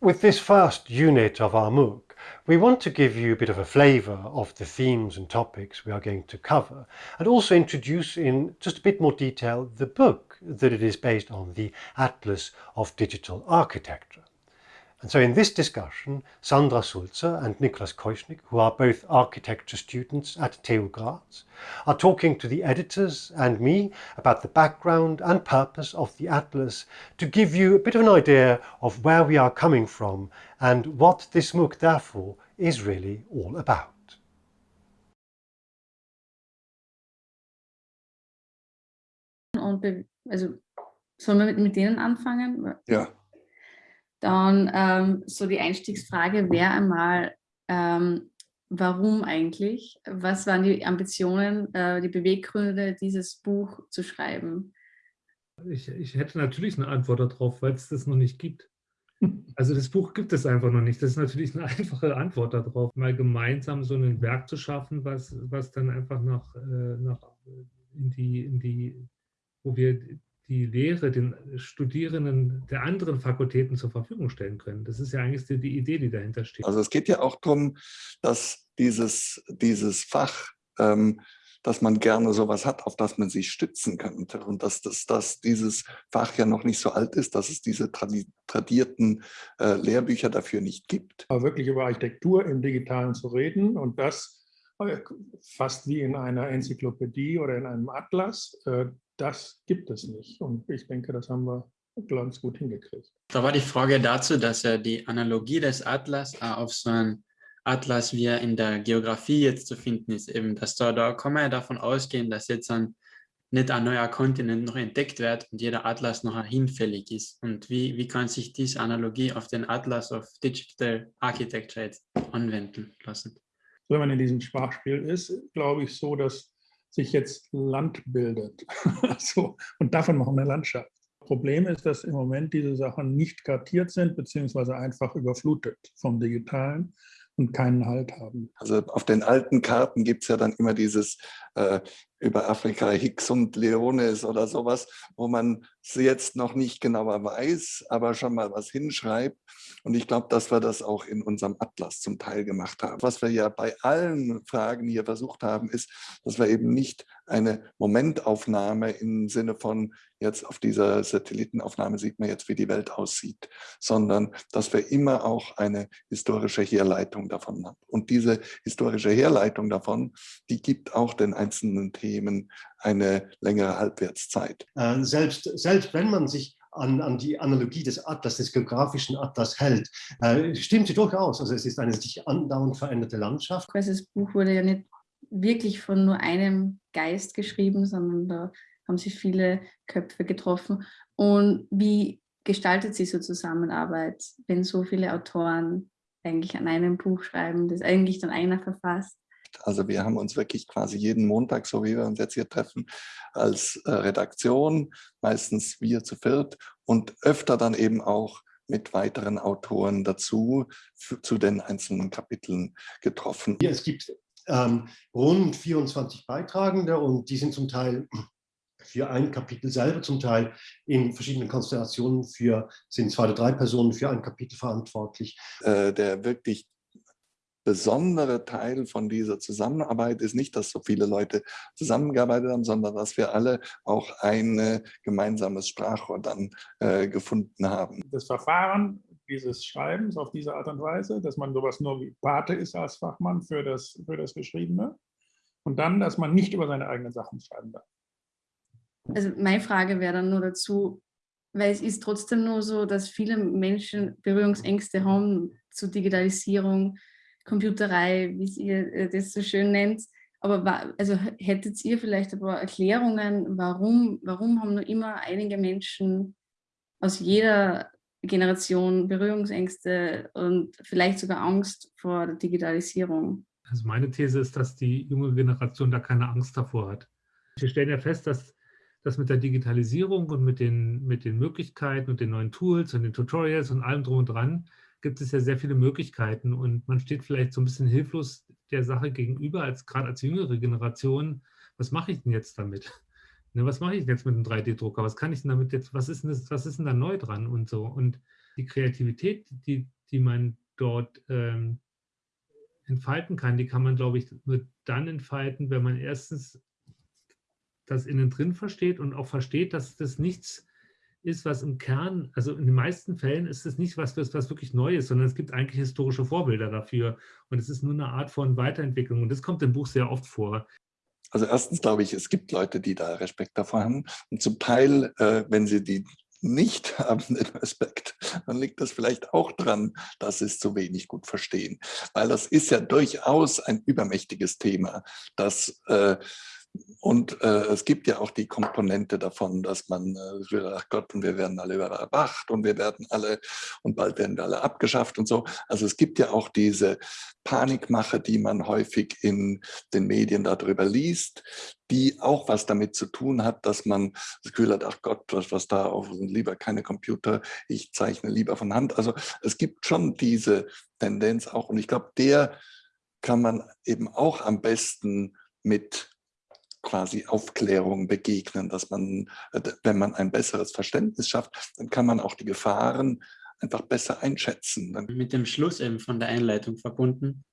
With this first unit of our MOOC, we want to give you a bit of a flavour of the themes and topics we are going to cover and also introduce in just a bit more detail the book that it is based on, the Atlas of Digital Architecture. And so in this discussion, Sandra Sulzer and Niklas Koischnik, who are both architecture students at TU Graz, are talking to the editors and me about the background and purpose of the Atlas to give you a bit of an idea of where we are coming from and what this MOOC therefore is really all about. Und also sollen wir mit, mit denen anfangen? Ja. Dann ähm, so die Einstiegsfrage wäre einmal, ähm, warum eigentlich? Was waren die Ambitionen, äh, die Beweggründe, dieses Buch zu schreiben? Ich, ich hätte natürlich eine Antwort darauf, weil es das noch nicht gibt. Also das Buch gibt es einfach noch nicht. Das ist natürlich eine einfache Antwort darauf, mal gemeinsam so ein Werk zu schaffen, was, was dann einfach nach, äh, nach in die, in die, wo wir die Lehre den Studierenden der anderen Fakultäten zur Verfügung stellen können. Das ist ja eigentlich die, die Idee, die dahinter steht. Also es geht ja auch darum, dass dieses, dieses Fach, ähm, dass man gerne sowas hat, auf das man sich stützen könnte und dass, das, dass dieses Fach ja noch nicht so alt ist, dass es diese tradierten äh, Lehrbücher dafür nicht gibt. Aber wirklich über Architektur im Digitalen zu reden und das äh, fast wie in einer Enzyklopädie oder in einem Atlas, äh, das gibt es nicht. Und ich denke, das haben wir ganz gut hingekriegt. Da war die Frage dazu, dass ja die Analogie des Atlas auf so einen Atlas, wie er in der Geografie jetzt zu finden ist, eben, dass da, da kann man ja davon ausgehen, dass jetzt ein, nicht ein neuer Kontinent noch entdeckt wird und jeder Atlas noch hinfällig ist. Und wie, wie kann sich diese Analogie auf den Atlas of Digital Architecture jetzt anwenden lassen? Wenn man in diesem Sprachspiel ist, glaube ich so, dass sich jetzt Land bildet. so, und davon machen wir eine Landschaft. Problem ist, dass im Moment diese Sachen nicht kartiert sind, beziehungsweise einfach überflutet vom Digitalen und keinen Halt haben. Also auf den alten Karten gibt es ja dann immer dieses äh, über Afrika Hicks und Leones oder sowas, wo man jetzt noch nicht genauer weiß, aber schon mal was hinschreibt. Und ich glaube, dass wir das auch in unserem Atlas zum Teil gemacht haben. Was wir ja bei allen Fragen hier versucht haben, ist, dass wir eben nicht eine Momentaufnahme im Sinne von jetzt auf dieser Satellitenaufnahme sieht man jetzt, wie die Welt aussieht, sondern dass wir immer auch eine historische Herleitung davon haben. Und diese historische Herleitung davon, die gibt auch den einzelnen Themen eine längere Halbwertszeit. Äh, selbst, selbst wenn man sich an, an, die Analogie des Atlas, des geografischen Atlas hält, äh, stimmt sie durchaus. Also es ist eine sich andauernd veränderte Landschaft. Das Buch wurde ja nicht wirklich von nur einem Geist geschrieben, sondern da haben sich viele Köpfe getroffen. Und wie gestaltet sich so Zusammenarbeit, wenn so viele Autoren eigentlich an einem Buch schreiben, das eigentlich dann einer verfasst? Also wir haben uns wirklich quasi jeden Montag, so wie wir uns jetzt hier treffen, als äh, Redaktion, meistens wir zu viert und öfter dann eben auch mit weiteren Autoren dazu zu den einzelnen Kapiteln getroffen. Ja, es gibt ähm, rund 24 Beitragende und die sind zum Teil für ein Kapitel selber, zum Teil in verschiedenen Konstellationen für, sind zwei oder drei Personen für ein Kapitel verantwortlich. Äh, der wirklich besondere Teil von dieser Zusammenarbeit ist nicht, dass so viele Leute zusammengearbeitet haben, sondern dass wir alle auch ein gemeinsames Sprachrohr dann äh, gefunden haben. Das Verfahren dieses Schreibens auf diese Art und Weise, dass man sowas nur wie Pate ist als Fachmann für das, für das Geschriebene und dann, dass man nicht über seine eigenen Sachen schreiben darf. Also meine Frage wäre dann nur dazu, weil es ist trotzdem nur so, dass viele Menschen Berührungsängste haben zur Digitalisierung, Computerei, wie ihr äh, das so schön nennt. Aber also hättet ihr vielleicht ein paar Erklärungen, warum, warum haben nur immer einige Menschen aus jeder Generation Berührungsängste und vielleicht sogar Angst vor der Digitalisierung? Also meine These ist, dass die junge Generation da keine Angst davor hat. Wir stellen ja fest, dass dass mit der Digitalisierung und mit den, mit den Möglichkeiten und den neuen Tools und den Tutorials und allem drum und dran gibt es ja sehr viele Möglichkeiten und man steht vielleicht so ein bisschen hilflos der Sache gegenüber, als gerade als jüngere Generation, was mache ich denn jetzt damit? Ne, was mache ich denn jetzt mit einem 3D-Drucker? Was kann ich denn damit jetzt, was ist denn, das, was ist denn da neu dran und so? Und die Kreativität, die, die man dort ähm, entfalten kann, die kann man, glaube ich, nur dann entfalten, wenn man erstens das innen drin versteht und auch versteht, dass das nichts ist, was im Kern, also in den meisten Fällen ist es nicht was, was, wirklich neu ist, sondern es gibt eigentlich historische Vorbilder dafür. Und es ist nur eine Art von Weiterentwicklung. Und das kommt im Buch sehr oft vor. Also erstens glaube ich, es gibt Leute, die da Respekt davor haben. Und zum Teil, äh, wenn sie die nicht haben, den Respekt, dann liegt das vielleicht auch dran, dass sie es zu wenig gut verstehen. Weil das ist ja durchaus ein übermächtiges Thema, das äh, und äh, es gibt ja auch die Komponente davon, dass man äh, ach Gott, und wir werden alle überwacht und wir werden alle, und bald werden wir alle abgeschafft und so. Also es gibt ja auch diese Panikmache, die man häufig in den Medien darüber liest, die auch was damit zu tun hat, dass man das Gefühl hat, ach Gott, was, was da auf, lieber keine Computer, ich zeichne lieber von Hand. Also es gibt schon diese Tendenz auch und ich glaube, der kann man eben auch am besten mit quasi Aufklärung begegnen, dass man, äh, wenn man ein besseres Verständnis schafft, dann kann man auch die Gefahren einfach besser einschätzen. Mit dem Schluss eben von der Einleitung verbunden,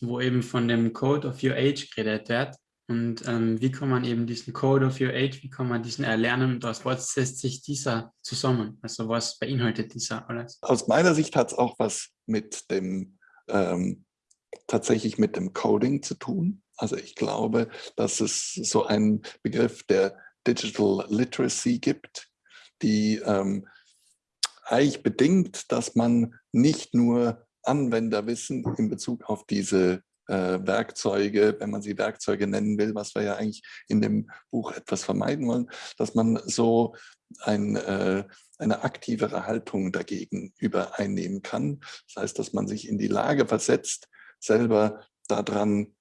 wo eben von dem Code of Your Age geredet wird. Und ähm, wie kann man eben diesen Code of Your Age, wie kann man diesen erlernen und aus was setzt sich dieser zusammen? Also was beinhaltet dieser alles? Aus meiner Sicht hat es auch was mit dem, ähm, tatsächlich mit dem Coding zu tun. Also ich glaube, dass es so einen Begriff der Digital Literacy gibt, die ähm, eigentlich bedingt, dass man nicht nur Anwenderwissen in Bezug auf diese äh, Werkzeuge, wenn man sie Werkzeuge nennen will, was wir ja eigentlich in dem Buch etwas vermeiden wollen, dass man so ein, äh, eine aktivere Haltung dagegen übereinnehmen kann. Das heißt, dass man sich in die Lage versetzt, selber daran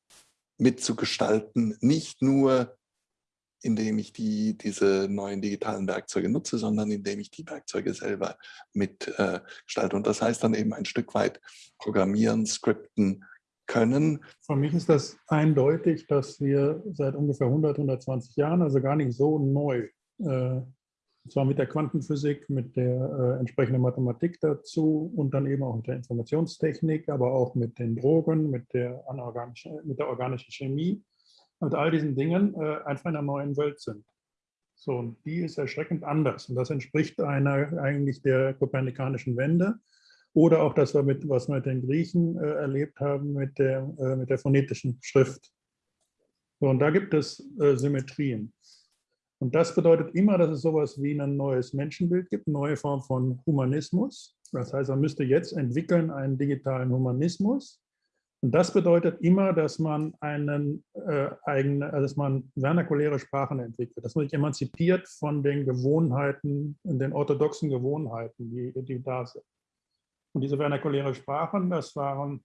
mitzugestalten, nicht nur indem ich die, diese neuen digitalen Werkzeuge nutze, sondern indem ich die Werkzeuge selber mitgestalte. Äh, Und das heißt dann eben ein Stück weit programmieren, skripten können. Für mich ist das eindeutig, dass wir seit ungefähr 100, 120 Jahren, also gar nicht so neu, äh, und zwar mit der Quantenphysik, mit der äh, entsprechenden Mathematik dazu und dann eben auch mit der Informationstechnik, aber auch mit den Drogen, mit der, anorganischen, mit der organischen Chemie, und all diesen Dingen äh, einfach in einer neuen Welt sind. So, und die ist erschreckend anders. Und das entspricht einer eigentlich der kopernikanischen Wende oder auch das, was wir mit den Griechen äh, erlebt haben, mit der, äh, mit der phonetischen Schrift. So, und da gibt es äh, Symmetrien. Und das bedeutet immer, dass es sowas wie ein neues Menschenbild gibt, eine neue Form von Humanismus. Das heißt, man müsste jetzt entwickeln einen digitalen Humanismus. Und das bedeutet immer, dass man einen äh, eigene, also dass man vernakuläre Sprachen entwickelt, dass man sich emanzipiert von den Gewohnheiten, den orthodoxen Gewohnheiten, die, die da sind. Und diese vernakuläre Sprachen, das waren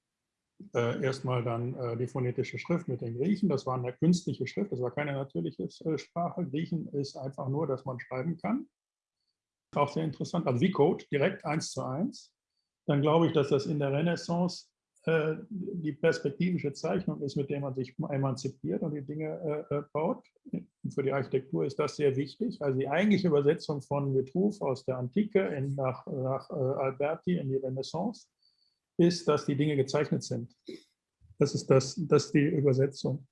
äh, erstmal dann äh, die phonetische Schrift mit den Griechen. Das war eine künstliche Schrift, das war keine natürliche äh, Sprache. Griechen ist einfach nur, dass man schreiben kann. Auch sehr interessant, also wie Code, direkt eins zu eins. Dann glaube ich, dass das in der Renaissance äh, die perspektivische Zeichnung ist, mit der man sich emanzipiert und die Dinge äh, baut. Für die Architektur ist das sehr wichtig. Also die eigentliche Übersetzung von Vitruv aus der Antike in, nach, nach Alberti in die Renaissance ist, dass die Dinge gezeichnet sind. Das ist, das, das ist die Übersetzung.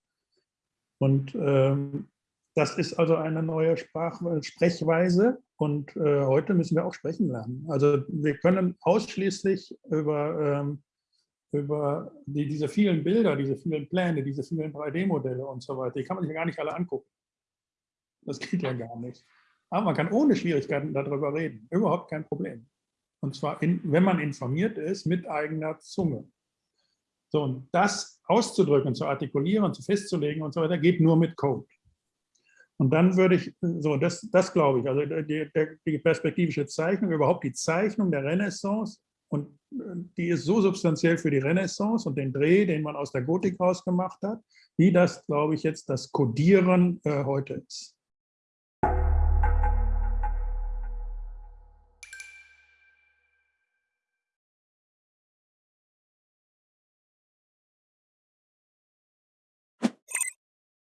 Und ähm, das ist also eine neue Sprach Sprechweise und äh, heute müssen wir auch sprechen lernen. Also wir können ausschließlich über, ähm, über die, diese vielen Bilder, diese vielen Pläne, diese vielen 3D-Modelle und so weiter, die kann man sich ja gar nicht alle angucken. Das geht ja gar nicht. Aber man kann ohne Schwierigkeiten darüber reden. Überhaupt kein Problem. Und zwar, in, wenn man informiert ist, mit eigener Zunge. So, und das auszudrücken, zu artikulieren, zu festzulegen und so weiter, geht nur mit Code. Und dann würde ich, so, das, das glaube ich, also die, die perspektivische Zeichnung, überhaupt die Zeichnung der Renaissance, und die ist so substanziell für die Renaissance und den Dreh, den man aus der Gotik rausgemacht hat, wie das, glaube ich, jetzt das Codieren äh, heute ist.